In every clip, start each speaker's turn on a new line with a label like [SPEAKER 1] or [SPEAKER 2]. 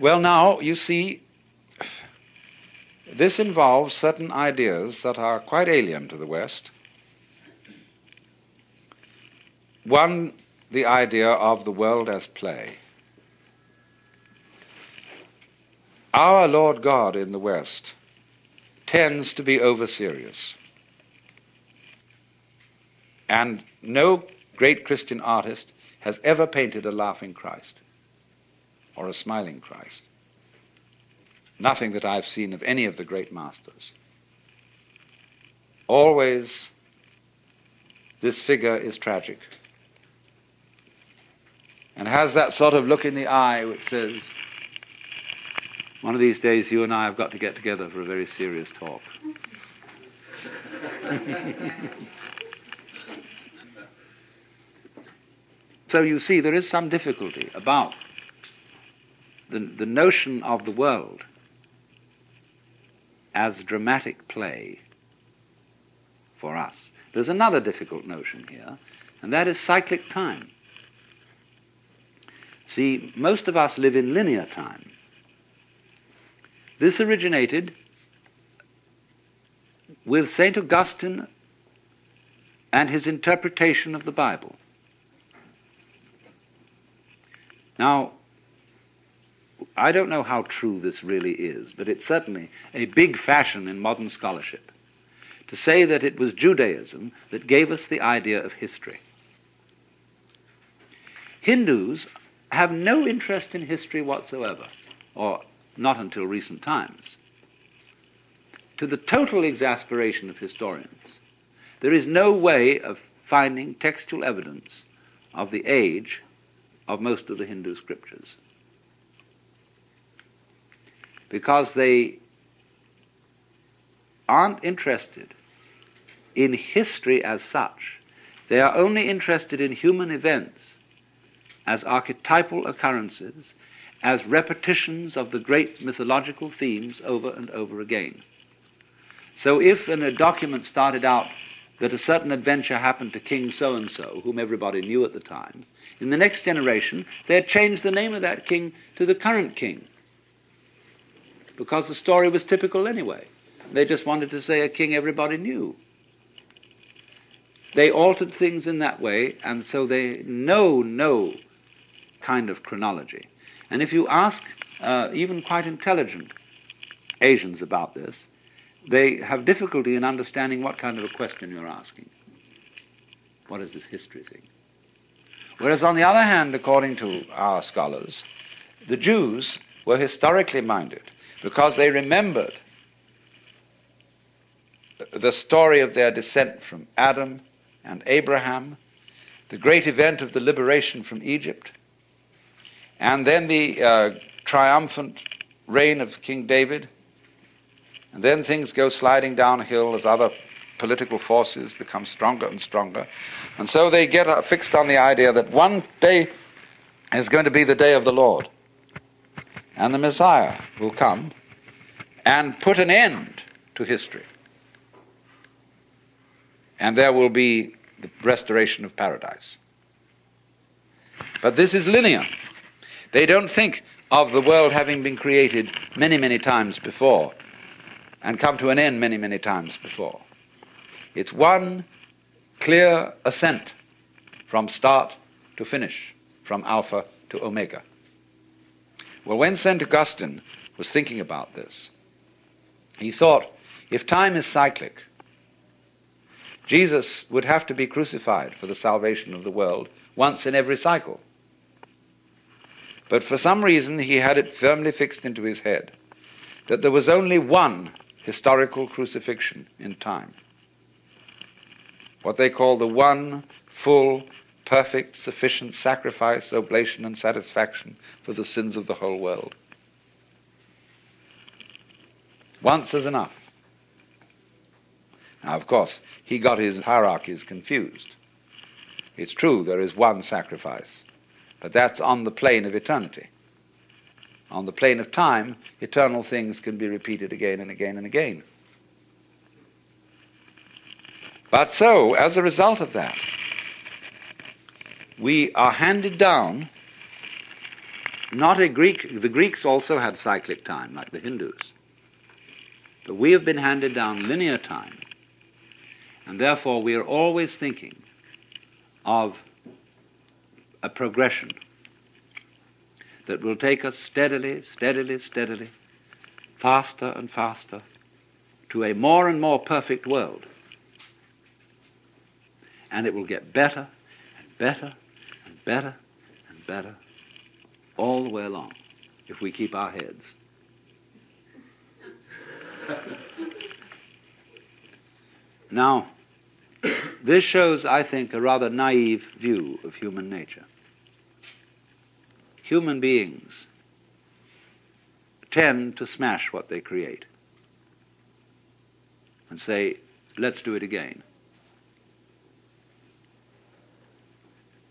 [SPEAKER 1] Well, now, you see, this involves certain ideas that are quite alien to the West. One, the idea of the world as play. Our Lord God in the West tends to be over serious. And no great Christian artist has ever painted a laughing Christ or a smiling Christ. Nothing that I've seen of any of the great masters. Always this figure is tragic and has that sort of look in the eye which says, one of these days you and I have got to get together for a very serious talk. so you see, there is some difficulty about the, the notion of the world as dramatic play for us. There's another difficult notion here, and that is cyclic time. See, most of us live in linear time. This originated with St. Augustine and his interpretation of the Bible. Now, I don't know how true this really is, but it's certainly a big fashion in modern scholarship to say that it was Judaism that gave us the idea of history. Hindus have no interest in history whatsoever, or not until recent times. To the total exasperation of historians, there is no way of finding textual evidence of the age of most of the Hindu scriptures because they aren't interested in history as such. They are only interested in human events as archetypal occurrences, as repetitions of the great mythological themes over and over again. So if in a document started out that a certain adventure happened to King so and so, whom everybody knew at the time, in the next generation they had changed the name of that king to the current king because the story was typical anyway. They just wanted to say a king everybody knew. They altered things in that way, and so they know no kind of chronology. And if you ask uh, even quite intelligent Asians about this, they have difficulty in understanding what kind of a question you're asking. What is this history thing? Whereas, on the other hand, according to our scholars, the Jews were historically minded because they remembered the story of their descent from Adam and Abraham, the great event of the liberation from Egypt, and then the uh, triumphant reign of King David. And then things go sliding downhill as other political forces become stronger and stronger. And so they get uh, fixed on the idea that one day is going to be the day of the Lord and the Messiah will come and put an end to history. And there will be the restoration of paradise. But this is linear. They don't think of the world having been created many, many times before and come to an end many, many times before. It's one clear ascent from start to finish, from Alpha to Omega. Well, when St. Augustine was thinking about this, he thought if time is cyclic, Jesus would have to be crucified for the salvation of the world once in every cycle. But for some reason, he had it firmly fixed into his head that there was only one historical crucifixion in time. What they call the one full perfect, sufficient sacrifice, oblation, and satisfaction for the sins of the whole world. Once is enough. Now, of course, he got his hierarchies confused. It's true there is one sacrifice, but that's on the plane of eternity. On the plane of time, eternal things can be repeated again and again and again. But so, as a result of that, we are handed down not a Greek. The Greeks also had cyclic time, like the Hindus. But we have been handed down linear time, and therefore we are always thinking of a progression that will take us steadily, steadily, steadily, faster and faster to a more and more perfect world. And it will get better and better and better and better all the way along if we keep our heads. now, this shows, I think, a rather naive view of human nature. Human beings tend to smash what they create and say, let's do it again.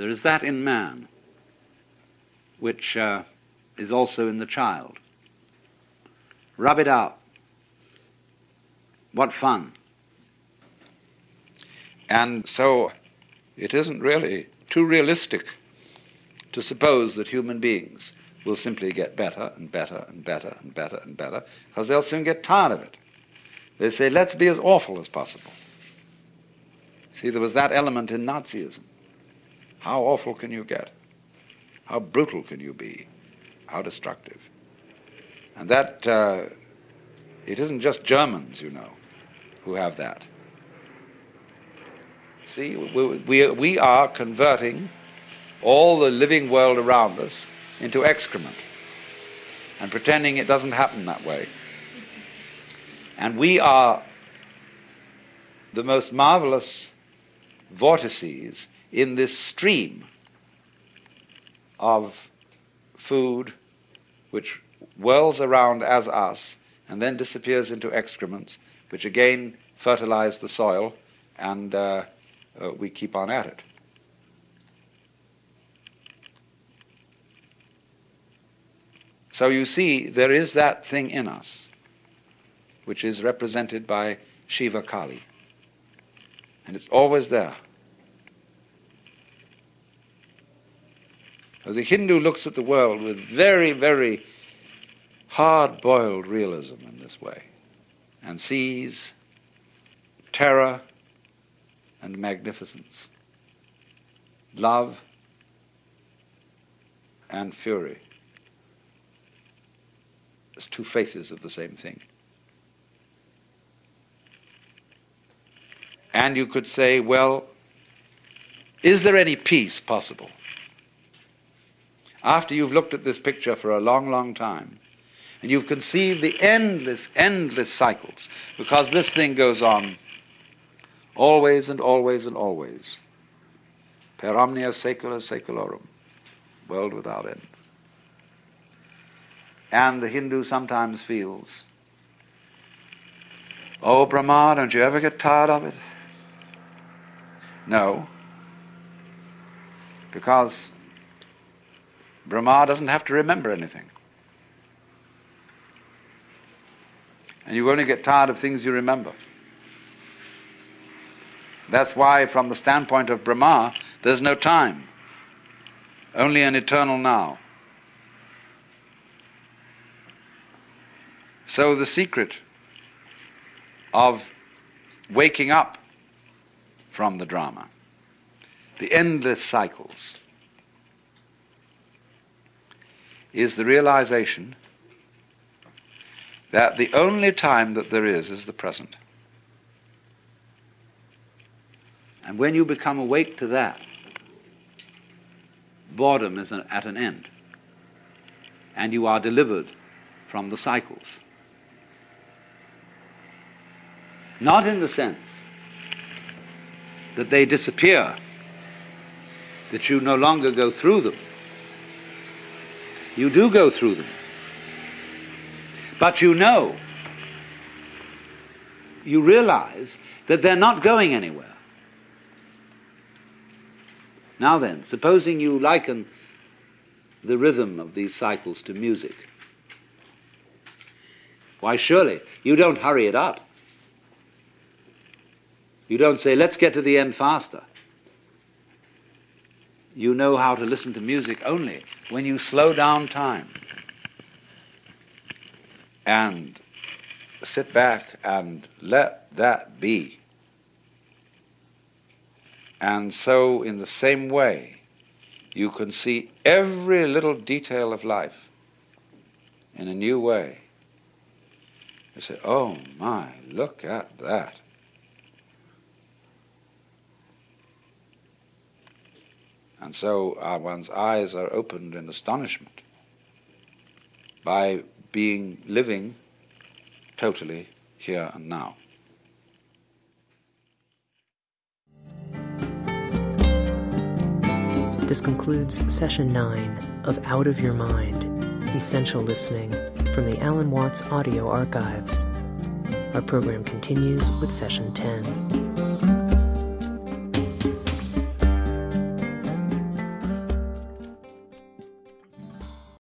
[SPEAKER 1] There is that in man which uh, is also in the child. Rub it out. What fun. And so it isn't really too realistic to suppose that human beings will simply get better and better and better and better and better because they'll soon get tired of it. They say, let's be as awful as possible. See, there was that element in Nazism. How awful can you get? How brutal can you be? How destructive? And that, uh, it isn't just Germans, you know, who have that. See, we, we, we are converting all the living world around us into excrement and pretending it doesn't happen that way. And we are the most marvelous vortices in this stream of food which whirls around as us and then disappears into excrements, which again fertilize the soil and uh, uh, we keep on at it. So you see, there is that thing in us, which is represented by Shiva Kali. And it's always there. The Hindu looks at the world with very, very hard boiled realism in this way and sees terror and magnificence, love and fury as two faces of the same thing. And you could say, well, is there any peace possible? After you've looked at this picture for a long, long time, and you've conceived the endless, endless cycles, because this thing goes on always and always and always. Per omnia saecula saeculorum, world without end. And the Hindu sometimes feels, oh, Brahma, don't you ever get tired of it? No, because Brahma doesn't have to remember anything. And you only get tired of things you remember. That's why, from the standpoint of Brahma, there's no time, only an eternal now. So, the secret of waking up from the drama, the endless cycles, is the realization that the only time that there is is the present. And when you become awake to that, boredom is at an end. And you are delivered from the cycles. Not in the sense that they disappear, that you no longer go through them. You do go through them. But you know, you realize that they're not going anywhere. Now then, supposing you liken the rhythm of these cycles to music. Why, surely you don't hurry it up. You don't say, let's get to the end faster. You know how to listen to music only when you slow down time and sit back and let that be. And so, in the same way, you can see every little detail of life in a new way. You say, oh my, look at that. And so uh, one's eyes are opened in astonishment by being living totally here and now.
[SPEAKER 2] This concludes session 9 of Out of Your Mind Essential Listening from the Alan Watts Audio Archives. Our program continues with session 10.